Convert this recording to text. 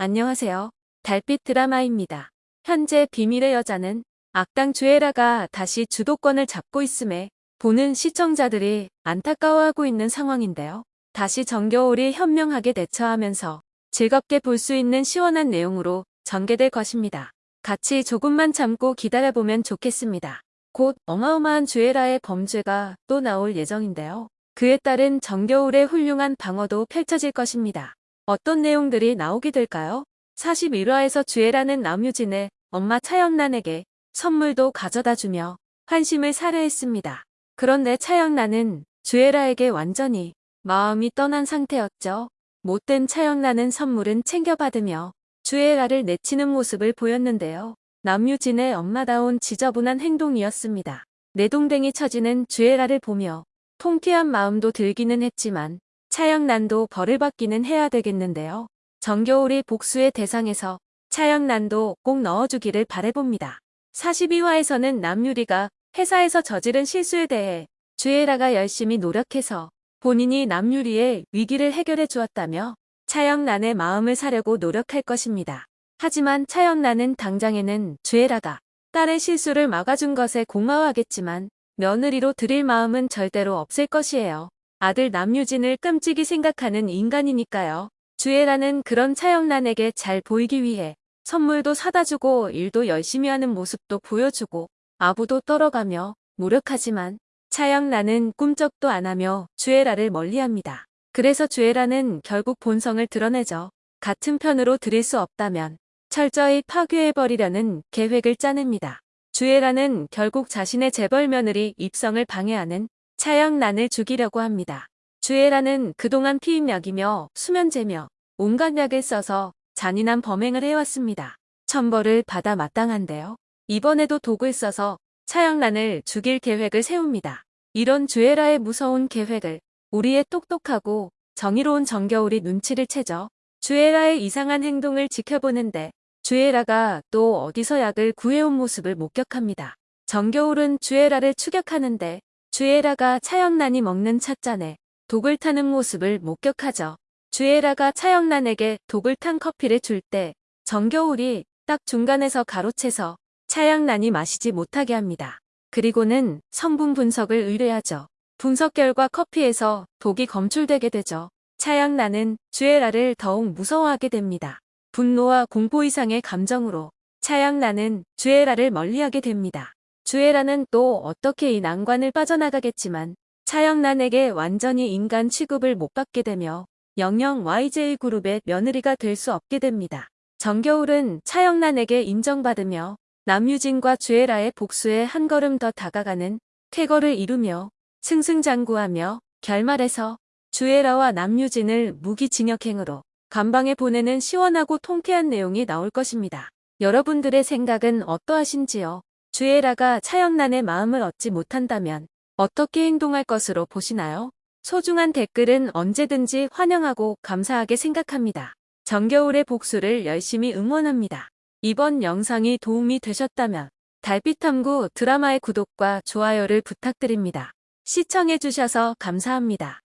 안녕하세요. 달빛 드라마입니다. 현재 비밀의 여자는 악당 주애라가 다시 주도권을 잡고 있음에 보는 시청자들이 안타까워하고 있는 상황인데요. 다시 정겨울이 현명하게 대처하면서 즐겁게 볼 수 있는 시원한 내용으로 전개될 것입니다. 같이 조금만 참고 기다려보면 좋겠습니다. 곧 어마어마한 주애라의 범죄가 또 나올 예정인데요. 그에 따른 정겨울의 훌륭한 방어도 펼쳐질 것입니다. 어떤 내용들이 나오게 될까요? 41화에서 주애라는 남유진의 엄마 차영란에게 선물도 가져다 주며 환심을 살해했습니다. 그런데 차영란은 주애라에게 완전히 마음이 떠난 상태였죠. 못된 차영란은 선물은 챙겨받으며 주애라를 내치는 모습을 보였는데요. 남유진의 엄마다운 지저분한 행동이었습니다. 내동댕이 처지는 주애라를 보며 통쾌한 마음도 들기는 했지만 차영난도 벌을 받기는 해야 되겠는데요. 정겨울이 복수의 대상에서 차영난도 꼭 넣어주기를 바래봅니다. 42화에서는 남유리가 회사에서 저지른 실수에 대해 주애라가 열심히 노력해서 본인이 남유리의 위기를 해결해 주었다며 차영난의 마음을 사려고 노력할 것입니다. 하지만 차영난은 당장에는 주애라가 딸의 실수를 막아준 것에 고마워하겠지만 며느리로 드릴 마음은 절대로 없을 것이에요. 아들 남유진을 끔찍이 생각하는 인간이니까요. 주애라는 그런 차영란에게 잘 보이기 위해 선물도 사다 주고 일도 열심히 하는 모습도 보여주고 아부도 떨어가며 노력하지만 차영란은 꿈쩍도 안 하며 주애라를 멀리합니다. 그래서 주애라는 결국 본성을 드러내죠. 같은 편으로 드릴 수 없다면 철저히 파괴해버리려는 계획을 짜냅니다. 주애라는 결국 자신의 재벌 며느리 입성을 방해하는 차영란을 죽이려고 합니다. 주애라는 그동안 피임약이며 수면제며 온갖 약을 써서 잔인한 범행을 해왔습니다. 천벌을 받아 마땅한데요. 이번에도 독을 써서 차영란을 죽일 계획을 세웁니다. 이런 주애라의 무서운 계획을 우리의 똑똑하고 정의로운 정겨울이 눈치를 채죠. 주애라의 이상한 행동을 지켜보는데 주애라가 또 어디서 약을 구해온 모습을 목격합니다. 정겨울은 주애라를 추격하는데 주애라가 차영란이 먹는 찻잔에 독을 타는 모습을 목격하죠. 주애라가 차영란에게 독을 탄 커피를 줄 때 정겨울이 딱 중간에서 가로채서 차영란이 마시지 못하게 합니다. 그리고는 성분 분석을 의뢰하죠. 분석 결과 커피에서 독이 검출되게 되죠. 차영란은 주애라를 더욱 무서워하게 됩니다. 분노와 공포 이상의 감정으로 차영란은 주애라를 멀리하게 됩니다. 주애라는 또 어떻게 이 난관을 빠져나가겠지만 차영란에게 완전히 인간 취급을 못 받게 되며 영영 YJ그룹의 며느리가 될 수 없게 됩니다. 정겨울은 차영란에게 인정받으며 남유진과 주애라의 복수에 한 걸음 더 다가가는 쾌거를 이루며 승승장구하며 결말에서 주애라와 남유진을 무기징역행으로 감방에 보내는 시원하고 통쾌한 내용이 나올 것입니다. 여러분들의 생각은 어떠하신지요? 주애라가 차영란의 마음을 얻지 못한다면 어떻게 행동할 것으로 보시나요? 소중한 댓글은 언제든지 환영하고 감사하게 생각합니다. 정겨울의 복수를 열심히 응원합니다. 이번 영상이 도움이 되셨다면 달빛탐구 드라마의 구독과 좋아요를 부탁드립니다. 시청해주셔서 감사합니다.